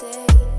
day.